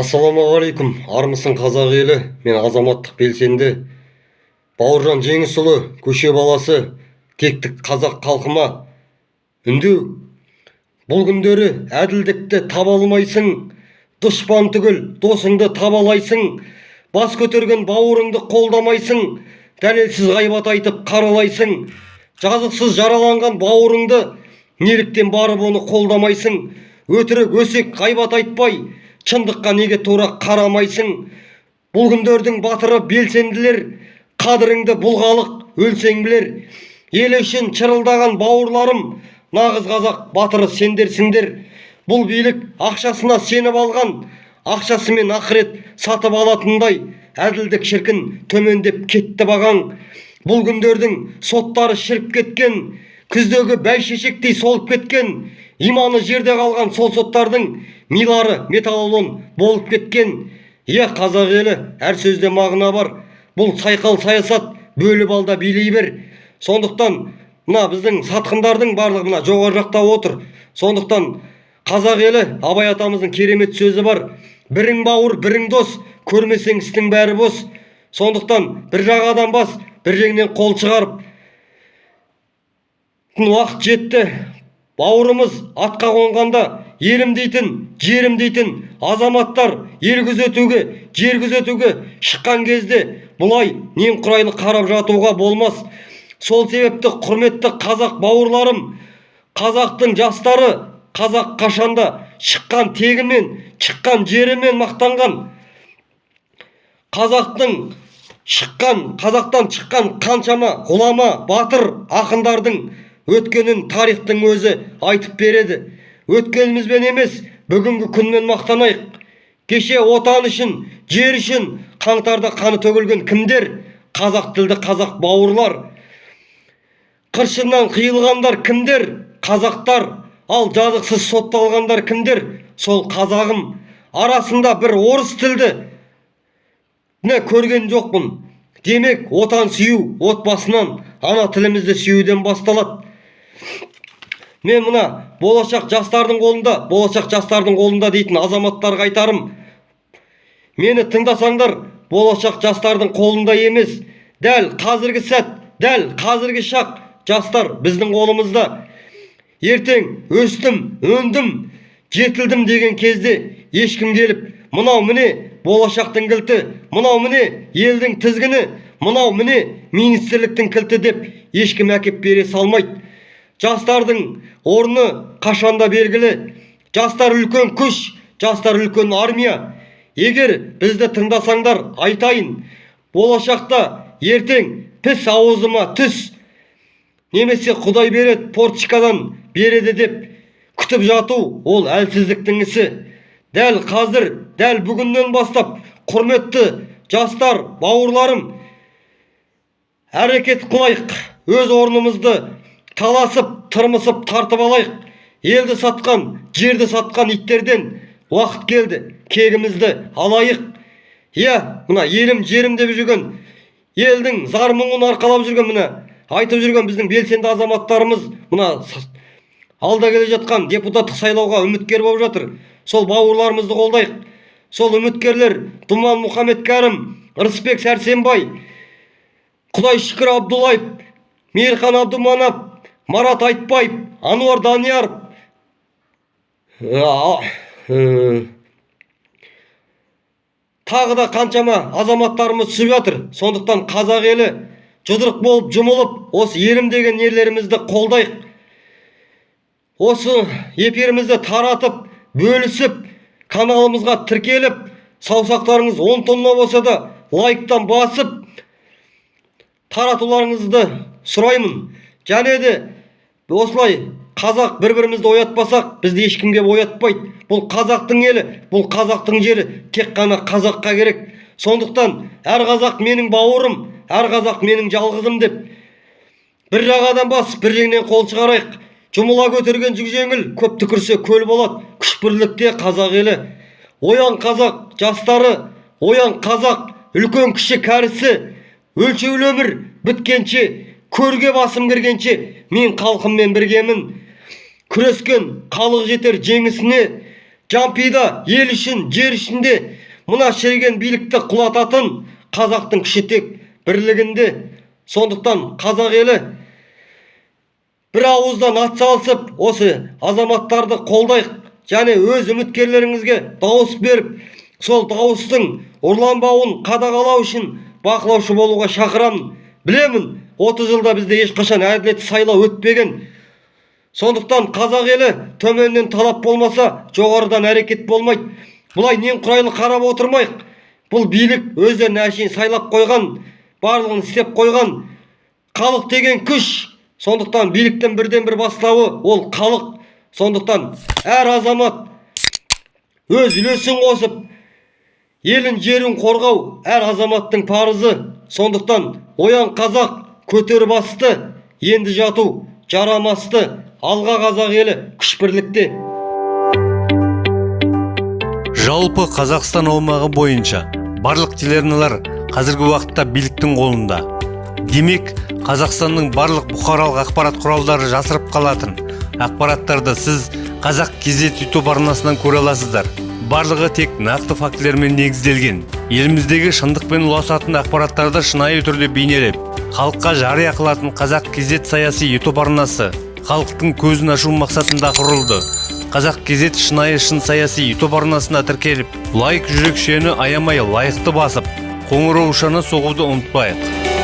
ассалаумағалейкум армысың қазақ елі мен азаматтық белсенді. Бауыржан жеңісұлы көше баласы тектік қазақ халқыма. Үндеу бұл күндері әділдікті таба алмайсың дұшпан түгіл досыңды табалайсың бас көтерген бауырыңды қолдамайсың дәлелсіз ғайбат айтып қаралайсың жазықсыз жараланған бауырыңды неліктен барып оны қолдамайсың өтірік өсек ғайбат айтпай шындыққа неге тура қарамайсың? Бұл күндердің батыры белсенділер қадіріңді бұл халық өлсең білер ел үшін шырылдаған бауырларым нағыз қазақ батыры сендерсіңдер. Бұл билік ақшасына сеніп алған ақшасымен ақырет сатып алатындай әділдік шіркін төмендеп кетті бағаң. Бұл күндердің соттары шіріп кеткен күздегі бәйшешектей солып кеткен иманы жерде қалған сол соттардың милары металлолом болып кеткен. Иә қазақ елі әр сөзде мағына бар. Бұл сайқал саясат бөліп ал да билей бер. Сондықтан мына біздің сатқындардың барлығы мына жоғары жақта отыр. Сондықтан қазақ елі абай атамыздың керемет сөзі бар. Бірің бауыр бірің дос көрмесең істің бәрі бос. Сондықтан бір жағадан бас бір жеңнен қол шығарып. Уақыт жетті. Бауырымыз атқа қонғанда елім дейтін жерім дейтін азаматтар ел күзетуге жер күзетуге шыққан кезде бұлай немқұрайлы қарап жатуға болмас. Сол себепті құрметті қазақ бауырларым қазақтың жастары қазақ қашанда шыққан тегімен шыққан жерімен мақтанған. Қазақтың шыққан қазақтан шыққан қаншама ғұлама батыр ақындардың өткенін тарихтың өзі айтып береді. Өткенімізбен емес бүгінгі күнмен мақтанайық. Кеше отан үшін жер үшін қаңтарда қаны төгілген кімдер? Қазақ тілді қазақ бауырлар. Қыршыннан қиылғандар кімдер? Қазақтар. Ал жазықсыз сотталғандар кімдер? Сол қазағым. Арасында бір орыс тілді не көрген жоқпын. Демек отан сүю отбасынан ана тілімізді сүюден басталады. Мен мына болашақ жастардың қолында болашақ жастардың қолында дейтін азаматтарға айтарым. Мені тыңдасаңдар болашақ жастардың қолында емес. Дәл қазіргі сәт дәл қазіргі шақ жастар біздің қолымызда. Ертең өстім өндім жетілдім деген кезде ешкім келіп мынау міне болашақтың кілті мынау міне елдің тізгіні мынау міне министрліктің кілті деп ешкім әкеп бере салмайды. Жастардың орны қашанда белгілі. Жастар үлкен күш жастар үлкен армия. Егер бізді тыңдасаңдар айтайын болашақта ертең піс аузыма түс немесе құдай береді портчикадан береді деп күтіп жату ол әлсіздіктің ісі. Дәл қазір дәл бүгіннен бастап құрметті жастар бауырларым әрекет қылайық. Өз орнымызды таласып тырмысып тартып алайық. Елді сатқан жерді сатқан иттерден уақыт келді. Кегімізді алайық. Иә мына елім жерім деп жүрген елдің зар мұңын арқалап жүрген мына айтып жүрген біздің белсенді азаматтарымыз мына алда келе жатқан депутаттық сайлауға үміткер болып жатыр. Сол бауырларымызды қолдайық. Сол үміткерлер думан мұхаммедкәрім рысбек сәрсенбай құдай шүкір абдуллаев мейірхан абдуманап марат айтбаев ануар данияров тағы да қаншама азаматтарымыз түсіп жатыр. Сондықтан қазақ елі жұдырық болып жұмылып осы елім деген ерлерімізді қолдайық. Осы эфирімізді таратып бөлісіп каналымызға тіркеліп саусақтарыңыз он тонна болса да лайктан басып таратуларыңызды сұраймын. Және де осылай қазақ бір бірімізді оятпасақ бізді ешкім келіп оятпайды. Бұл қазақтың елі бұл қазақтың жері тек қана қазаққа керек. Сондықтан әр қазақ менің бауырым әр қазақ менің жалғызым деп бір жағадан бас бір жеңнен қол шығарайық. Жұмыла көтерген жүк жеңіл көп түкірсе көл болады күш бірлікте қазақ елі. Оян қазақ жастары оян қазақ үлкен кіші кәрісі. Өлшеулі өмір біткенше көрге басым кіргенше мен халқыммен біргемін. Күрескен халық жетер жеңісіне жампида ел үшін жер ішінде мына шіріген билікті құлататын қазақтың күші тек бірлігінде. Сондықтан қазақ елі бір ауыздан атсалысып осы азаматтарды қолдайық және өз үміткерлеріңізге дауыс беріп сол дауыстың ұрланбауын қадағалау үшін бақылаушы болуға шақырамын. Білемін 30 жылда бізде ешқашан әділетті сайлау өтпеген. Сондықтан қазақ елі төменнен талап болмаса жоғарыдан әрекет болмайды. Бұлай немқұрайлы қарап отырмайық. Бұл билік өздеріне әшейін сайлап қойған барлығын істеп қойған халық деген күш. Сондықтан биліктің бірден бір бастауы ол халық. Сондықтан әр азамат өз үлесін қосып елін жерін қорғау әр азаматтың парызы. Сондықтан оян қазақ көтер басты енді жату жарамасты алға қазақ елі күш бірлікте. Жалпы қазақстан аумағы бойынша барлық телеарналар қазіргі уақытта биліктің қолында. Демек қазақстанның барлық бұқаралық ақпарат құралдары жасырып қалатын ақпараттарды сіз қазақ кезет ютуб арнасынан көре аласыздар. Барлығы тек нақты фактілермен негізделген. Еліміздегі шындықпен ұласатын ақпараттарды шынайы түрде бейнелеп халыққа жария қылатын қазақ кезет саяси ютуб арнасы халықтың көзін ашу мақсатында құрылды. Қазақ кезет шынайы шын саяси ютуб арнасына тіркеліп лайк жүрекшені аямай лайықты басып қоңыраушаны соғуды ұмытпайық.